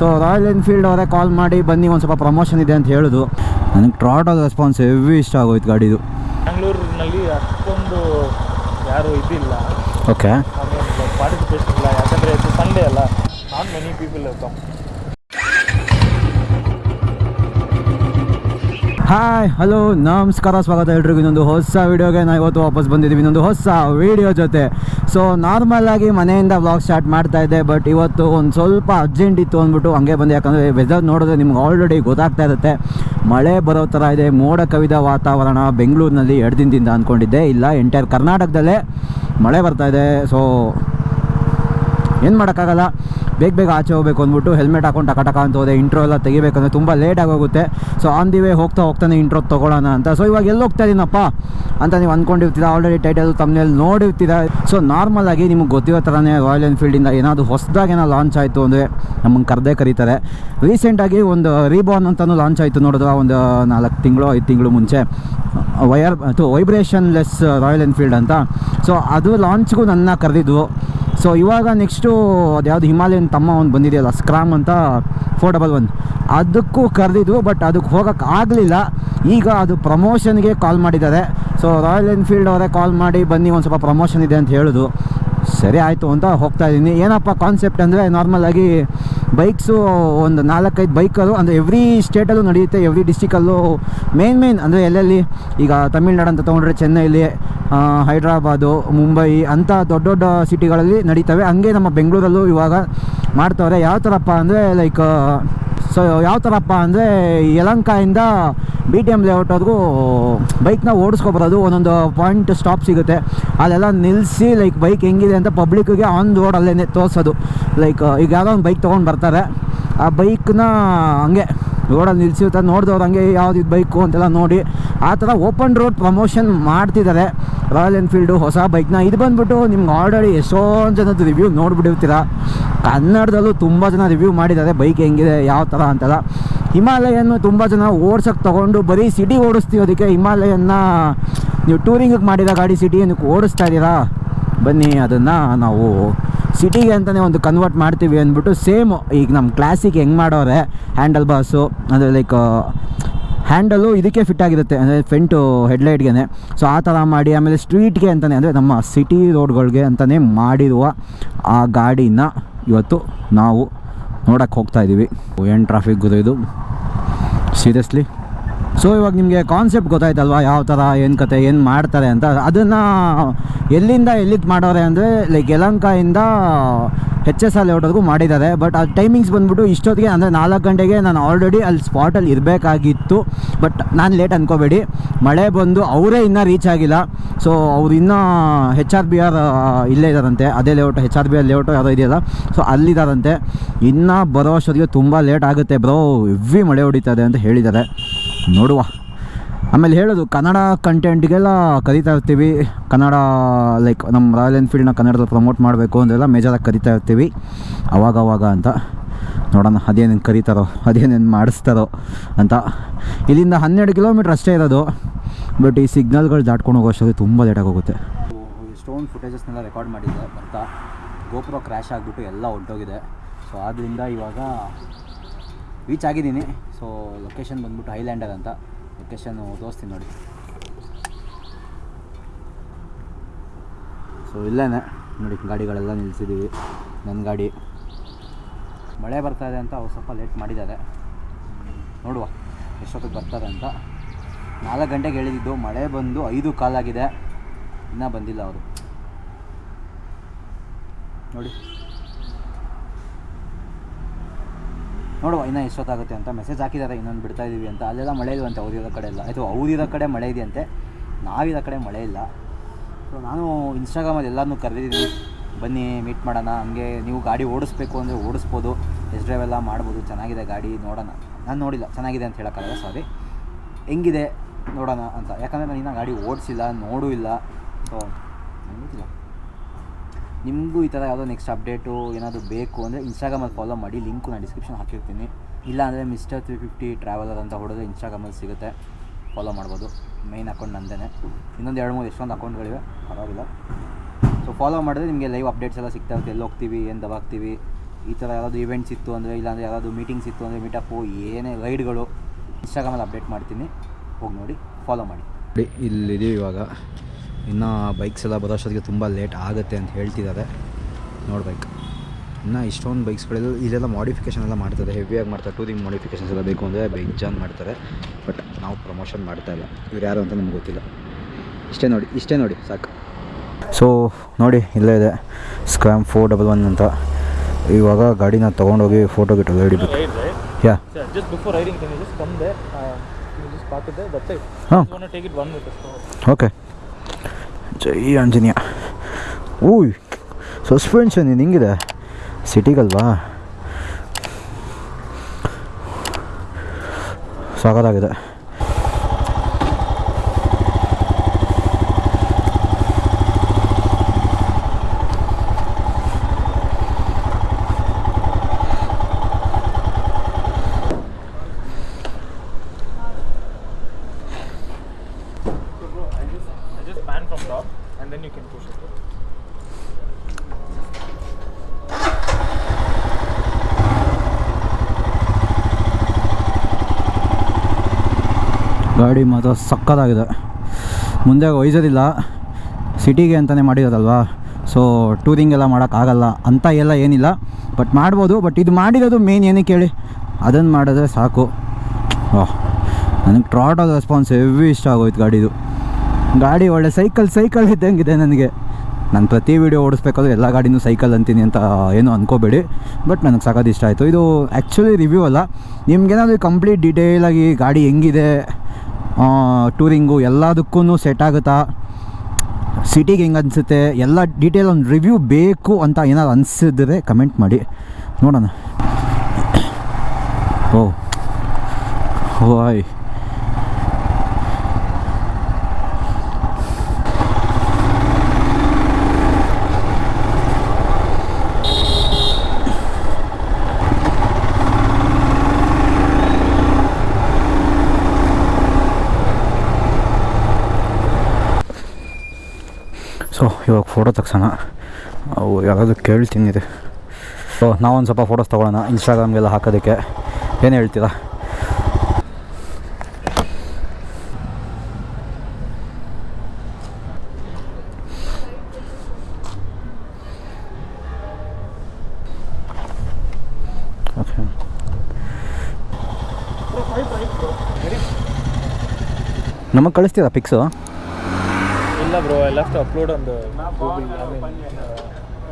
So royal Enfield ಅವರೇ ಕಾಲ್ ಮಾಡಿ ಬನ್ನಿ ಒಂದು ಸ್ವಲ್ಪ ಪ್ರಮೋಷನ್ ಇದೆ ಅಂತ ಹೇಳಿದ್ರು ನನಗೆ ಟ್ರಾಟೋ ರೆಸ್ಪಾನ್ಸ್ ಹೆವಿ ಇಷ್ಟ ಆಗೋಯ್ತು ಗಾಡಿದು. ಬೆಂಗಳೂರಿನಲ್ಲಿ ಅಷ್ಟೊಂದು ಯಾರು ಇದಿಲ್ಲ. ಓಕೆ ಪಾರ್ಟಿಸಿಪೇಷನ್ ಇಲ್ಲ. ಯಾಕಂದರೆ ಇದು ಸಂಡೇ ಅಲ್ಲ. ನಾನ್ many people come hi hello ನಮಸ್ಕಾರ, ಸ್ವಾಗತ ಎಲ್ರಿಗೂ. ಇನ್ನೊಂದು ಹೊಸ ವೀಡಿಯೋಗೆ ನಾವು ಇವತ್ತು ವಾಪಸ್ ಬಂದಿದ್ದೀವಿ. ಇನ್ನೊಂದು ಹೊಸ ವೀಡಿಯೋ ಜೊತೆ. ಸೊ ನಾರ್ಮಲ್ ಆಗಿ ಮನೆಯಿಂದ ಬ್ಲಾಗ್ ಸ್ಟಾರ್ಟ್ ಮಾಡ್ತಾ ಇದ್ದೆ ಬಟ್ ಇವತ್ತು ಒಂದು ಸ್ವಲ್ಪ ಅರ್ಜೆಂಟ್ ಇತ್ತು ಅಂದ್ಬಿಟ್ಟು ಹಂಗೆ ಬಂದೆ. ಯಾಕಂದರೆ ವೆದರ್ ನೋಡಿದ್ರೆ ನಿಮ್ಗೆ ಆಲ್ರೆಡಿ ಗೊತ್ತಾಗ್ತಾ ಇರುತ್ತೆ. ಮಳೆ ಬರೋ ಥರ ಇದೆ. ಮೋಡ ಕವಿದ ವಾತಾವರಣ ಬೆಂಗಳೂರಿನಲ್ಲಿ ಎರಡು ದಿನದಿಂದ ಅಂದ್ಕೊಂಡಿದ್ದೆ. ಇಲ್ಲ ಎಂಟೈರ್ ಕರ್ನಾಟಕದಲ್ಲೇ ಮಳೆ ಬರ್ತಾ ಇದೆ. ಸೊ ಏನು ಮಾಡೋಕ್ಕಾಗಲ್ಲ? ಬೇಗ ಬೇಗ ಆಚೆ ಹೋಗಬೇಕು ಅಂದ್ಬಿಟ್ಟು ಹೆಲ್ಮೆಟ್ ಹಾಕೊಂಡು ಟಕ ಅಂತ ಹೋದೆ. ಇಂಟ್ರೋ ಎಲ್ಲ ತೆಗಿಬೇಕಂದ್ರೆ ತುಂಬ ಲೇಟ್ ಆಗೋಗುತ್ತೆ. ಸೊ ಆನ್ ದಿ ವೇ ಹೋಗ್ತಾ ಹೋಗ್ತಾನೆ ಇಂಟ್ರೋ ತೊಗೊಳ್ಳೋಣ ಅಂತ. ಸೊ ಇವಾಗ ಎಲ್ಲಿ ಹೋಗ್ತಾ ಇದ್ದೀನಪ್ಪ ಅಂತ ನೀವು ಅಂದ್ಕೊಂಡಿರ್ತೀರ ಆಲ್ರೆಡಿ ಟೈಟಲ್ ತಮ್ಮನೇಲಿ ನೋಡಿರ್ತೀರ? ಸೊ ನಾರ್ಮಲ್ ಆಗಿ ನಿಮ್ಗೆ ಗೊತ್ತಿರೋ ಥರನೇ ರಾಯಲ್ ಎನ್ಫೀಲ್ಡಿಂದ ಏನಾದರೂ ಹೊಸದಾಗಿ ಏನೋ ಲಾಂಚ್ ಆಯಿತು ಅಂದರೆ ನಮ್ಮನ್ನು ಕರೆದೇ ಕರೀತಾರೆ. ರೀಸೆಂಟಾಗಿ ಒಂದು ರೀಬಾನ್ ಅಂತಲೂ ಲಾಂಚ್ ಆಯಿತು ನೋಡಿದ್ರೆ ಒಂದು ನಾಲ್ಕು ತಿಂಗಳು, ಐದು ತಿಂಗಳು ಮುಂಚೆ. ವಯರ್ ಅಥವಾ ವೈಬ್ರೇಷನ್ಲೆಸ್ ರಾಯಲ್ ಎನ್ಫೀಲ್ಡ್ ಅಂತ. ಸೊ ಅದು ಲಾಂಚ್ಗೂ ನನ್ನ ಕರೆದಿದ್ವು ಸೊ ಇವಾಗ ನೆಕ್ಸ್ಟು ಅದ್ಯಾವುದು ಹಿಮಾಲಯನ್ ತಮ್ಮ ಒಂದು ಬಂದಿದೆಯಲ್ಲ ಸ್ಕ್ರಾಮ್ ಅಂತ ಫೋರ್ ಡಬಲ್ ಒನ್ ಅದಕ್ಕೂ ಕರೆದಿದ್ವು ಬಟ್ ಅದಕ್ಕೆ ಹೋಗೋಕ್ಕೆ ಆಗಲಿಲ್ಲ. ಈಗ ಅದು ಪ್ರಮೋಷನ್ಗೆ ಕಾಲ್ ಮಾಡಿದ್ದಾರೆ. ಸೊ ರಾಯಲ್ ಎನ್ಫೀಲ್ಡ್ ಅವರೇ ಕಾಲ್ ಮಾಡಿ, ಬನ್ನಿ ಒಂದು ಸ್ವಲ್ಪ ಪ್ರಮೋಷನ್ ಇದೆ ಅಂತ ಹೇಳೋದು. ಸರಿ ಆಯಿತು ಅಂತ ಹೋಗ್ತಾ ಇದ್ದೀನಿ. ಏನಪ್ಪ ಕಾನ್ಸೆಪ್ಟ್ ಅಂದರೆ ನಾರ್ಮಲಾಗಿ ಬೈಕ್ಸು, ಒಂದು ನಾಲ್ಕೈದು ಬೈಕಲ್ಲೂ, ಅಂದರೆ ಎವ್ರಿ ಸ್ಟೇಟಲ್ಲೂ ನಡೆಯುತ್ತೆ ಎವ್ರಿ ಡಿಸ್ಟಿಕಲ್ಲೂ ಮೇನ್ ಮೇನ್ ಅಂದರೆ ಎಲ್ಲೆಲ್ಲಿ? ಈಗ ತಮಿಳ್ನಾಡು ಅಂತ ತೊಗೊಂಡ್ರೆ ಚೆನ್ನೈಲಿ ಹೈದ್ರಾಬಾದು, ಮುಂಬೈ ಅಂಥ ದೊಡ್ಡ ದೊಡ್ಡ ಸಿಟಿಗಳಲ್ಲಿ ನಡೀತವೆ. ಹಂಗೆ ನಮ್ಮ ಬೆಂಗಳೂರಲ್ಲೂ ಇವಾಗ ಮಾಡ್ತವ್ರೆ. ಯಾವ ಥರಪ್ಪ ಅಂದರೆ ಲೈಕ್ ಸೊ ಯಾವ ಥರಪ್ಪ ಅಂದರೆ ಯಲಂಕಾಯಿಂದ ಬಿ ಟಿ ಎಂ ಲೇಔಟ್ವರೆಗೂ ಬೈಕ್ನ ಓಡಿಸ್ಕೊಬರೋದು ಒಂದೊಂದು ಪಾಯಿಂಟ್ ಸ್ಟಾಪ್ ಸಿಗುತ್ತೆ. ಅಲ್ಲೆಲ್ಲ ನಿಲ್ಲಿಸಿ ಲೈಕ್ ಬೈಕ್ ಹೆಂಗಿದೆ ಅಂತ ಪಬ್ಲಿಕ್ಕಿಗೆ ಆನ್ ರೋಡ್ ಅಲ್ಲೇ ತೋರಿಸೋದು. ಲೈಕ್ ಈಗ ಯಾವುದೋ ಒಂದು ಬೈಕ್ ತೊಗೊಂಡು ಬರ್ತಾರೆ. ಆ ಬೈಕ್ನ ಹಂಗೆ ರೋಡಲ್ಲಿ ನಿಲ್ಸಿರ್ತಾರೆ ನೋಡಿದವ್ರು ಹಂಗೆ ಯಾವ್ದು ಬೈಕು ಅಂತೆಲ್ಲ ನೋಡಿ. ಆ ಥರ ಓಪನ್ ರೋಡ್ ಪ್ರಮೋಷನ್ ಮಾಡ್ತಿದ್ದಾರೆ. ರಾಯಲ್ ಎನ್ಫೀಲ್ಡು ಹೊಸ ಬೈಕ್ನ ಇದು ಬಂದ್ಬಿಟ್ಟು ನಿಮ್ಗೆ ಆಲ್ರೆಡಿ ಎಷ್ಟೊಂದು ಜನದ ರಿವ್ಯೂ ನೋಡಿಬಿಟ್ಟಿರ್ತೀರ. ಕನ್ನಡದಲ್ಲೂ ತುಂಬ ಜನ ರಿವ್ಯೂ ಮಾಡಿದ್ದಾರೆ ಬೈಕ್ ಹೆಂಗಿದೆ, ಯಾವ ಥರ ಅಂತೆಲ್ಲ. ಹಿಮಾಲಯನ್ನು ತುಂಬ ಜನ ಓಡ್ಸೋಕ್ಕೆ ತೊಗೊಂಡು ಬರೀ ಸಿಟಿ ಓಡಿಸ್ತೀರೋದಕ್ಕೆ ಹಿಮಾಲಯನ್ನ ನೀವು ಟೂರಿಂಗಿಗೆ ಮಾಡಿದ ಗಾಡಿ ಸಿಟಿ ಏನಕ್ಕೆ ಓಡಿಸ್ತಾ ಇದ್ದೀರಾ? ಬನ್ನಿ, ಅದನ್ನು ನಾವು ಸಿಟಿಗೆ ಅಂತಲೇ ಒಂದು ಕನ್ವರ್ಟ್ ಮಾಡ್ತೀವಿ ಅಂದ್ಬಿಟ್ಟು ಸೇಮ್ ಈಗ ನಮ್ಮ ಕ್ಲಾಸಿಗೆ ಹೆಂಗೆ ಮಾಡೋರೆ? ಹ್ಯಾಂಡಲ್ ಬಾಸು ಅಂದರೆ ಲೈಕ್ ಹ್ಯಾಂಡಲು ಇದಕ್ಕೆ ಫಿಟ್ ಆಗಿರುತ್ತೆ. ಅಂದರೆ ಫ್ರಂಟು ಹೆಡ್ಲೈಟ್ಗೆ ಸೊ ಆ ಥರ ಮಾಡಿ ಆಮೇಲೆ ಸ್ಟ್ರೀಟ್ಗೆ ಅಂತಲೇ ಅಂದರೆ ನಮ್ಮ ಸಿಟಿ ರೋಡ್ಗಳಿಗೆ ಅಂತಲೇ ಮಾಡಿರುವ ಆ ಗಾಡಿನ ಇವತ್ತು ನಾವು ನೋಡೋಕ್ಕೆ ಹೋಗ್ತಾ ಇದ್ದೀವಿ ಏನು ಟ್ರಾಫಿಕ್ ಗುರು ಇದು. ಸೀರಿಯಸ್ಲಿ ಸೊ ಇವಾಗ ನಿಮಗೆ ಕಾನ್ಸೆಪ್ಟ್ ಗೊತ್ತಾಯ್ತಲ್ವಾ? ಯಾವ ಥರ ಏನು ಕತೆ, ಏನು ಮಾಡ್ತಾರೆ ಅಂತ. ಅದನ್ನು ಎಲ್ಲಿಂದ ಎಲ್ಲಿಗೆ ಮಾಡೋರೆ ಅಂದರೆ ಲೈಕ್ ಯಲಂಕಾಯಿಂದ ಎಚ್ ಎಸ್ ಎಲ್ ಲೇಔಟ್ವರೆಗೂ ಮಾಡಿದ್ದಾರೆ. ಬಟ್ ಆ ಟೈಮಿಂಗ್ಸ್ ಬಂದ್ಬಿಟ್ಟು ಇಷ್ಟೊತ್ತಿಗೆ, ಅಂದರೆ ನಾಲ್ಕು ಗಂಟೆಗೆ ನಾನು ಆಲ್ರೆಡಿ ಅಲ್ಲಿ ಸ್ಪಾಟಲ್ಲಿ ಇರಬೇಕಾಗಿತ್ತು. ಬಟ್ ನಾನು ಲೇಟ್ ಅಂದ್ಕೋಬೇಡಿ ಮಳೆ ಬಂದು ಅವರೇ ಇನ್ನೂ ರೀಚ್ ಆಗಿಲ್ಲ. ಸೊ ಅವ್ರು ಇನ್ನೂ ಹೆಚ್ ಆರ್ ಬಿ ಆರ್ ಇಲ್ಲೇ ಇದ್ದಾರಂತೆ ಅದೇ layout H R B R layout ಯಾವುದೋ ಇದೆಯಲ್ಲ. ಸೊ ಅಲ್ಲಿದ್ದಾರಂತೆ ಇನ್ನೂ ಬರೋ ಅಷ್ಟೊತ್ತಿಗೆ ತುಂಬ ಲೇಟ್ ಆಗುತ್ತೆ ಬ್ರೋ ಹೆವಿ ಮಳೆ ಹೊಡಿತದೆ ಅಂತ ಹೇಳಿದ್ದಾರೆ. ನೋಡುವ. ಆಮೇಲೆ ಹೇಳೋದು, ಕನ್ನಡ ಕಂಟೆಂಟ್ಗೆಲ್ಲ ಕರಿತಾ ಇರ್ತೀವಿ. ಕನ್ನಡ ಲೈಕ್ ನಮ್ಮ ರಾಯಲ್ ಎನ್ಫೀಲ್ಡ್ನ ಕನ್ನಡದಲ್ಲಿ ಪ್ರಮೋಟ್ ಮಾಡಬೇಕು ಅಂದೆಲ್ಲ ಮೇಜರಾಗಿ ಕರಿತಾ ಇರ್ತೀವಿ. ಅವಾಗ ಅವಾಗ ಅಂತ. ನೋಡೋಣ, ಅದೇನೇನು ಕರೀತಾರೋ, ಅದೇನೇನು ಮಾಡಿಸ್ತಾರೋ ಅಂತ. ಇಲ್ಲಿಂದ ಹನ್ನೆರಡು ಕಿಲೋಮೀಟ್ರ್ ಅಷ್ಟೇ ಇರೋದು. ಬಟ್ ಈ ಸಿಗ್ನಲ್ಗಳು ದಾಟ್ಕೊಂಡು ಹೋಗೋ ಅಷ್ಟೊತ್ತಿಗೆ ತುಂಬ ಲೇಟಾಗಿ ಹೋಗುತ್ತೆ. ಸ್ಟೋನ್ ಫುಟೇಜಸ್ನೆಲ್ಲ ರೆಕಾರ್ಡ್ ಮಾಡಿದ್ದೆ, ಬರ್ತಾ. ಗೋಪುರ ಕ್ರ್ಯಾಶ್ ಆಗಿಬಿಟ್ಟು ಎಲ್ಲ ಹೊಂಟೋಗಿದೆ ಸೊ ಆದ್ದರಿಂದ ಇವಾಗ ರೀಚ್ ಆಗಿದ್ದೀನಿ. ಸೊ ಲೊಕೇಶನ್ ಬಂದ್ಬಿಟ್ಟು ಹೈಲ್ಯಾಂಡರ್ ಅಂತ. ಲೊಕೇಶನ್ನು ತೋರಿಸ್ತೀನಿ ನೋಡಿ. ಸೊ ಇಲ್ಲೇ ನೋಡಿ, ಗಾಡಿಗಳೆಲ್ಲ ನಿಲ್ಲಿಸಿದ್ದೀವಿ ನನ್ನ ಗಾಡಿ. ಮಳೆ ಬರ್ತಾ ಅಂತ ಅವ್ರು ಸ್ವಲ್ಪ ಲೇಟ್ ಮಾಡಿದ್ದಾರೆ. ನೋಡುವ ಎಷ್ಟೊತ್ತಿಗೆ ಬರ್ತಾರೆ ಅಂತ. ನಾಲ್ಕು ಗಂಟೆಗೆ ಹೇಳಿದ್ದು, ಮಳೆ ಬಂದು ಐದು ಕಾಲಾಗಿದೆ ಇನ್ನೂ ಬಂದಿಲ್ಲ ಅವರು. ನೋಡಿ. ನೋಡುವ, ಇನ್ನೂ ಎಷ್ಟೊತ್ತಾಗುತ್ತೆ ಅಂತ ಮೆಸೇಜ್ ಹಾಕಿದ್ದಾರೆ, ಇನ್ನೊಂದು ಬಿಡ್ತಾ ಇದ್ದೀವಿ ಅಂತ. ಅಲ್ಲೆಲ್ಲ ಮಳೆ ಇಲ್ವಂತೆ ಅವ್ರಿರೋ ಕಡೆ ಎಲ್ಲ. ಆಯಿತು ಅವ್ರಿರೋ ಕಡೆ ಮಳೆ ಇದೆಯಂತೆ. ನಾವಿರೋ ಕಡೆ ಮಳೆ ಇಲ್ಲ. ಸೊ ನಾನು ಇನ್ಸ್ಟಾಗ್ರಾಮಲ್ಲಿ ಎಲ್ಲರನ್ನೂ ಕರೆದಿದ್ದೀನಿ, ಬನ್ನಿ ಮೀಟ್ ಮಾಡೋಣ. ಹಂಗೆ ನೀವು ಗಾಡಿ ಓಡಿಸ್ಬೇಕು ಅಂದರೆ ಓಡಿಸ್ಬೋದು. ಎಸ್ ಡ್ರೈವ್ ಎಲ್ಲ ಮಾಡ್ಬೋದು. ಚೆನ್ನಾಗಿದೆ ಗಾಡಿ, ನೋಡೋಣ. ನಾನು ನೋಡಿಲ್ಲ. ಚೆನ್ನಾಗಿದೆ ಅಂತ ಹೇಳೋಕ್ಕಾಗಲ್ಲ ಸಾರಿ ಹೆಂಗಿದೆ, ನೋಡೋಣ ಅಂತ. ಯಾಕಂದರೆ ನಾನು ಇನ್ನೂ ಗಾಡಿ ಓಡಿಸಿಲ್ಲ, ನೋಡೂ ಇಲ್ಲ. ಸೊ ಗೊತ್ತಿಲ್ಲ. ನಿಮಗೂ ಈ ಥರ ಯಾವುದೋ ನೆಕ್ಸ್ಟ್ ಅಪ್ಡೇಟು ಏನಾದರೂ ಬೇಕು ಅಂದರೆ ಇನ್ಸ್ಟಾಗ್ರಾಮಲ್ಲಿ ಫಾಲೋ ಮಾಡಿ ಲಿಂಕು ನಾನು ಡಿಸ್ಕ್ರಿಪ್ಷನ್ ಹಾಕಿರ್ತೀನಿ. ಇಲ್ಲ ಅಂದರೆ ಮಿಸ್ಟರ್ ತ್ರೀ ಫಿಫ್ಟಿ ಟ್ರಾವೆಲರ್ ಅಂತ ಹೊಡೆದ್ರೆ ಇನ್ಸ್ಟಾಗ್ರಾಮಲ್ಲಿ ಸಿಗುತ್ತೆ. ಫಾಲೋ ಮಾಡ್ಬೋದು. ಮೈನ್ ಅಕೌಂಟ್ ನಂದೇ ಇನ್ನೊಂದು ಎರಡು, ಮೂರು ಎಷ್ಟೊಂದು ಅಕೌಂಟ್ಗಳಿವೆ ಪರವಾಗಿಲ್ಲ. ಸೊ ಫಾಲೋ ಮಾಡಿದ್ರೆ ನಿಮಗೆ ಲೈವ್ ಅಪ್ಡೇಟ್ಸ್ ಎಲ್ಲ ಸಿಗ್ತಾ ಇರುತ್ತೆ. ಎಲ್ಲಿ ಹೋಗ್ತೀವಿ, ಏನು ದಬಾಗ್ತೀವಿ ಈ ಥರ ಯಾರಾದರೂ ಇವೆಂಟ್ಸ್ ಇತ್ತು ಅಂದರೆ ಇಲ್ಲಾಂದರೆ ಯಾರಾದರೂ ಮೀಟಿಂಗ್ಸ್ ಇತ್ತು ಅಂದರೆ ಮೀಟಪ್ಪು ಏನೇ ರೈಡ್ಗಳು ಇನ್ಸ್ಟಾಗ್ರಾಮಲ್ಲಿ ಅಪ್ಡೇಟ್ ಮಾಡ್ತೀನಿ. ಹೋಗಿ ನೋಡಿ ಫಾಲೋ ಮಾಡಿ. ಇಲ್ಲಿದ್ದೀವಿ ಇವಾಗ. ಇನ್ನು ಬೈಕ್ಸ್ ಎಲ್ಲ ಬರೋಷ್ಟೊತ್ತಿಗೆ ತುಂಬ ಲೇಟ್ ಆಗುತ್ತೆ ಅಂತ ಹೇಳ್ತಿದ್ದಾರೆ. ನೋಡ್ಬೇಕು ಇನ್ನು ಇಷ್ಟೊಂದು ಬೈಕ್ಸ್ಗಳೆಲ್ಲ ಇದೆಲ್ಲ ಮಾಡಿಫಿಕೇಷನ್ ಎಲ್ಲ ಮಾಡ್ತಾರೆ. ಹೆವಿಯಾಗಿ ಮಾಡ್ತಾರೆ. ಟೂರಿಂಗ್ ಮಾಡಿಫಿಕೇಷನ್ಸ್ ಎಲ್ಲ ಬೇಕು ಅಂದರೆ ಬೇಜಾನ್ ಮಾಡ್ತಾರೆ. ಬಟ್ ನಾವು ಪ್ರಮೋಷನ್ ಮಾಡ್ತಾ ಇಲ್ಲ. ಇವ್ರು ಯಾರು ಅಂತ ನಮ್ಗೆ ಗೊತ್ತಿಲ್ಲ. ಇಷ್ಟೇ ನೋಡಿ ಇಷ್ಟೇ ನೋಡಿ ಸಾಕು. ಸೊ ನೋಡಿ ಇಲ್ಲೇ ಇದೆ. ಸ್ಕ್ರಾಮ್ ಫೋರ್ ಡಬಲ್ ಒನ್ ಅಂತ. ಇವಾಗ ಗಾಡಿನ ತೊಗೊಂಡೋಗಿ ಫೋಟೋ ಗಿಟ್ಟು ಹಿಡಿಬೇಕು Right, right. ಯಾ ಹಾಂ ಓಕೆ ಜೈ ಆಂಜನೇಯ. ಊಯ್ ಸಸ್ಪೆನ್ಷನ್ ಇದು ಹಿಂಗಿದೆ ಸಿಟಿಗಲ್ವಾ ಸಾಕಾಗಿದೆ and then you can push it. ಗಾಡಿ ಮಾತ್ರ ಸಕ್ಕತ್ತಾಗಿದೆ. ಮುಂದೆ ಒಯ್ಸೋದಿಲ್ಲ. ಸಿಟಿಗೆ ಅಂತಲೇ ಮಾಡಿರೋದಲ್ವಾ? ಸೊ ಟೂರಿಂಗ್ ಎಲ್ಲ ಮಾಡೋಕ್ಕಾಗಲ್ಲ ಅಂತ ಎಲ್ಲ ಏನಿಲ್ಲ. ಬಟ್ ಮಾಡ್ಬೋದು ಬಟ್ ಇದು ಮಾಡಿರೋದು ಮೇನ್ ಏನಕ್ಕೆ ಹೇಳಿ ಅದನ್ನು ಮಾಡಿದ್ರೆ ಸಾಕು. ಓಹ್ ನನಗೆ ಟ್ರಾಟಲ್ ರೆಸ್ಪಾನ್ಸ್ ಹೆವಿ ಇಷ್ಟ ಆಗೋಯ್ತು ಗಾಡಿದು. ಗಾಡಿ ಒಳ್ಳೆ ಸೈಕಲ್ ಸೈಕಲ್ ಇದ್ದಂಗಿದೆ ನನಗೆ. ನಾನು ಪ್ರತಿ ವೀಡಿಯೋ ಓಡಿಸ್ಬೇಕಾದ್ರೆ ಎಲ್ಲ ಗಾಡಿನೂ ಸೈಕಲ್ ಅಂತೀನಿ ಅಂತ ಏನೂ ಅನ್ಕೋಬೇಡಿ. ಬಟ್ ನನಗೆ ಸಾಕೋದು ಇಷ್ಟ ಆಯಿತು. ಇದು ಆ್ಯಕ್ಚುಲಿ ರಿವ್ಯೂ ಅಲ್ಲ. ನಿಮ್ಗೇನಾದರೂ ಕಂಪ್ಲೀಟ್ ಡೀಟೇಲಾಗಿ ಗಾಡಿ ಹೆಂಗಿದೆ ಟೂರಿಂಗು ಎಲ್ಲದಕ್ಕೂ ಸೆಟ್ ಆಗುತ್ತಾ ಸಿಟಿಗೆ ಹೆಂಗೆ ಅನಿಸುತ್ತೆ, ಎಲ್ಲ ಡೀಟೇಲ್ ಒಂದು ರಿವ್ಯೂ ಬೇಕು ಅಂತ ಏನಾದ್ರು ಅನಿಸಿದ್ರೆ ಕಮೆಂಟ್ ಮಾಡಿ. ನೋಡೋಣ. ಓ. ಓಯ್ ಸೊ ಇವಾಗ ಫೋಟೋ ತೆಗ್ಸೋಣ. ಅವು ಯಾವುದಾದ್ರು ಕೇಳ್ತೀನಿ ರೀ ಸೊ ನಾವೊಂದು ಸ್ವಲ್ಪ ಫೋಟೋಸ್ ತೊಗೊಳ್ಳೋಣ ಇನ್ಸ್ಟಾಗ್ರಾಮ್ಗೆಲ್ಲ ಹಾಕೋದಕ್ಕೆ. ಏನು ಹೇಳ್ತೀರಾ. ನಮಗೆ ಕಳಿಸ್ತೀರಾ ಪಿಕ್ಸು ಇಲ್ಲ bro I left upload on Google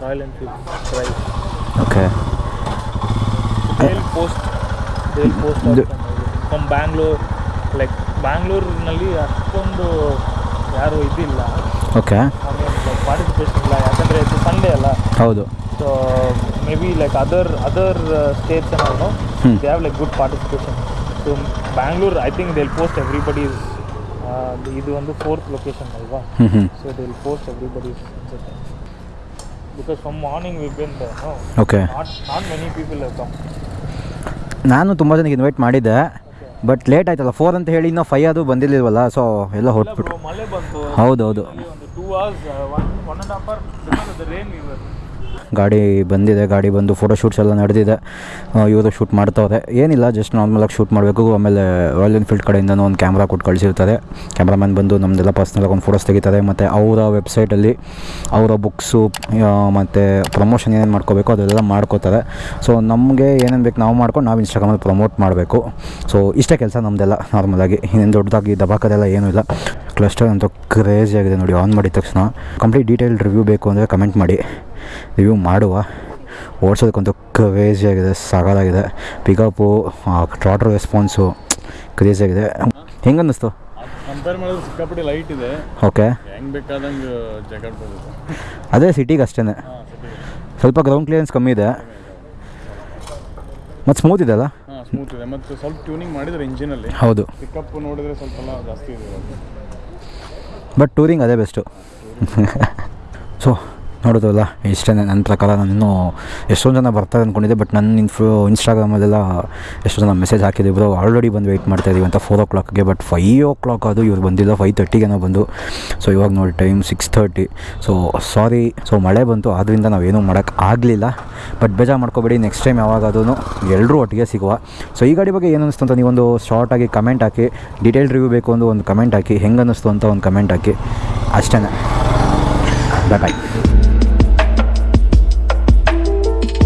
Royal Enfield price okay they'll post they'll post from Bangalore like ಬ್ಯಾಂಗ್ಳೂರಿನಲ್ಲಿ ಅಷ್ಟೊಂದು ಯಾರು ಇದಿಲ್ಲ. ಓಕೆ ಪಾರ್ಟಿಸಿಪೇಷನ್ ಇಲ್ಲ. ಯಾಕಂದರೆ ಇದು ಸಂಡೇ ಅಲ್ಲ. ಹೌದು. So maybe like other other states ಏನಾದರೂ they have like good participation so Bangalore I think they'll post everybody ಇದು ಒಂದು ಫೋರ್ತ್ ಲೊಕೇಶನ್ ಅಲ್ವಾ? So they will post everybody ಅನ್ಸುತ್ತೆ because from morning we been okay not not many people have come ನಾನು ತುಂಬ ಜನಕ್ಕೆ invite ಮಾಡಿದ್ದೆ but late ಆಯ್ತಲ್ಲ four ಅಂತ ಹೇಳಿ ಇನ್ನೂ ಫೈವ್ ಅದು ಬಂದಿಲ್ಲವಲ್ಲ ಸೊ ಎಲ್ಲ ಹೊರಟ್ಬಿಟ್ಟು ಮಳೆ ಹೌದು ಒಂದು two hours one one and half hour because the rain we were ಗಾಡಿ ಬಂದಿದೆ, ಗಾಡಿ ಬಂದು ಫೋಟೋ ಶೂಟ್ಸ್ ಎಲ್ಲ ನಡೆದಿದೆ. ಇವರು ಶೂಟ್ ಮಾಡ್ತವ್ರೆ. ಏನಿಲ್ಲ ಜಸ್ಟ್ ನಾರ್ಮಲಾಗಿ ಶೂಟ್ ಮಾಡಬೇಕು. ಆಮೇಲೆ ರಾಯಲ್ ಎನ್ಫೀಲ್ಡ್ ಕಡೆಯಿಂದನೂ ಒಂದು ಕ್ಯಾಮ್ರಾ ಕೊಟ್ಟು ಕಳಿಸಿರ್ತಾರೆ. ಕ್ಯಾಮ್ರಾಮ್ಯಾನ್ ಬಂದು ನಮ್ಮದೆಲ್ಲ ಪರ್ಸ್ನಲಾಗಿ ಒಂದು ಫೋಟೋಸ್ ತೆಗಿತಾರೆ. ಮತ್ತು ಅವರ ವೆಬ್ಸೈಟಲ್ಲಿ ಅವರ ಬುಕ್ಸು ಮತ್ತು ಪ್ರಮೋಷನ್ ಏನೇನು ಮಾಡ್ಕೋಬೇಕು ಅದೆಲ್ಲ ಮಾಡ್ಕೋತಾರೆ. ಸೊ ನಮಗೆ ಏನೇನು ಬೇಕು ನಾವು ಮಾಡ್ಕೊಂಡು ನಾವು ಇನ್ಸ್ಟಾಗ್ರಾಮಲ್ಲಿ ಪ್ರಮೋಟ್ ಮಾಡಬೇಕು. ಸೊ ಇಷ್ಟೇ ಕೆಲಸ ನಮ್ಮದೆಲ್ಲ ನಾರ್ಮಲಾಗಿ ಇನ್ನೇನು ದೊಡ್ಡದಾಗಿ ದಬಾಕದೆಲ್ಲ ಏನೂ ಇಲ್ಲ. ಕ್ಲಸ್ಟರ್ ಅಂತೂ ಕ್ರೇಜಿ ಆಗಿದೆ ನೋಡಿ ಆನ್ ಮಾಡಿದ ತಕ್ಷಣ. ಕಂಪ್ಲೀಟ್ ಡೀಟೇಲ್ಡ್ ರಿವ್ಯೂ ಬೇಕು ಅಂದರೆ ಕಮೆಂಟ್ ಮಾಡಿ. ರಿವ್ಯೂ ಮಾಡುವ. ಓಡಿಸೋದಕ್ಕಂತೂ ಕ್ರೇಜಿ ಆಗಿದೆ ಸಾಕಾಗಿದೆ ಪಿಕಪ್ಪು ಟ್ರಾಟರ್ ರೆಸ್ಪಾನ್ಸು ಕ್ರೇಜಿ ಆಗಿದೆ ಹೆಂಗೆ ಅನ್ನಿಸ್ತು ಕಂಪೇರ್ ಮಾಡಿದ್ರೆ ಸಿಕ್ಕಾಪಟ್ಟೆ ಲೈಟ್ ಇದೆ. ಓಕೆ ಹೆಂಗ್ ಬೇಕಾದಂಗೆ ಜಗಾಡ್ಬೋದು ಅದೇ ಸಿಟಿಗೆ ಅಷ್ಟೇ ಸ್ವಲ್ಪ ಗ್ರೌಂಡ್ ಕ್ಲಿಯರೆನ್ಸ್ ಕಮ್ಮಿ ಇದೆ. ಮತ್ತು ಸ್ಮೂತ್ ಇದೆ ಅಲ್ಲ? ಸ್ಮೂತ್ ಇದೆ. ಮತ್ತು ಸ್ವಲ್ಪ ಟ್ಯೂನಿಂಗ್ ಮಾಡಿದ್ರೆ ಇಂಜಿನಲ್ಲಿ ಹೌದು. ಪಿಕಪ್ ನೋಡಿದ್ರೆ ಸ್ವಲ್ಪ ಜಾಸ್ತಿ ಇದೆ ಬಟ್ ಟೂರಿಂಗ್ ಅದೇ ಬೆಸ್ಟು ಸೊ ನೋಡೋದಲ್ಲ ಇಷ್ಟೇ ನನ್ನ ಪ್ರಕಾರ ನಾನು ಇನ್ನೂ ಎಷ್ಟೊಂದು ಜನ ಬರ್ತಾರೆ ಅಂದ್ಕೊಂಡಿದ್ದೆ ಬಟ್ ನನ್ನ ಇನ್ಫೋ ಇನ್ಸ್ಟಾಗ್ರಾಮಲ್ಲೆಲ್ಲ ಎಷ್ಟೊಂದು ಜನ ಮೆಸೇಜ್ ಹಾಕಿದ್ದೆ ಬ್ರೋ ಆಲ್ರೆಡಿ ಬಂದು ವೆಯ್ಟ್ ಮಾಡ್ತಾ ಇದೀವಿ ಅಂತ ಫೋರ್ ಓ ಕ್ಲಾಕ್ಗೆ ಬಟ್ ಫೈವ್ ಓ ಕ್ಲಾಕ್ ಅದು ಇವ್ರು ಬಂದಿಲ್ಲ ಫೈವ್ ತರ್ಟಿಗೆನೋ ಬಂದು. ಸೊ ಇವಾಗ ನೋಡಿ time six thirty so sorry so ಮಳೆ ಬಂತು ಆದ್ದರಿಂದ ನಾವೇನೂ ಮಾಡೋಕ್ಕೆ ಆಗಲಿಲ್ಲ. ಬಟ್ ಬೇಜಾರು ಮಾಡ್ಕೋಬೇಡಿ ನೆಕ್ಸ್ಟ್ ಟೈಮ್ ಯಾವಾಗಾದ್ರೂ ಎಲ್ಲರೂ ಒಟ್ಟಿಗೆ ಸಿಗುವ. ಸೊ ಈ ಗಾಡಿ ಬಗ್ಗೆ ಏನು ಅನಿಸ್ತು ಅಂತ ನೀವೊಂದು ಶಾರ್ಟಾಗಿ ಕಮೆಂಟ್ ಹಾಕಿ ಡೀಟೇಲ್ ರಿವ್ಯೂ ಬೇಕು ಅಂತ ಒಂದು ಕಮೆಂಟ್ ಹಾಕಿ, ಹೆಂಗೆ ಅನ್ನಿಸ್ತು ಅಂತ ಒಂದು ಕಮೆಂಟ್ ಹಾಕಿ. ಅಷ್ಟೇ ಬಾಯ್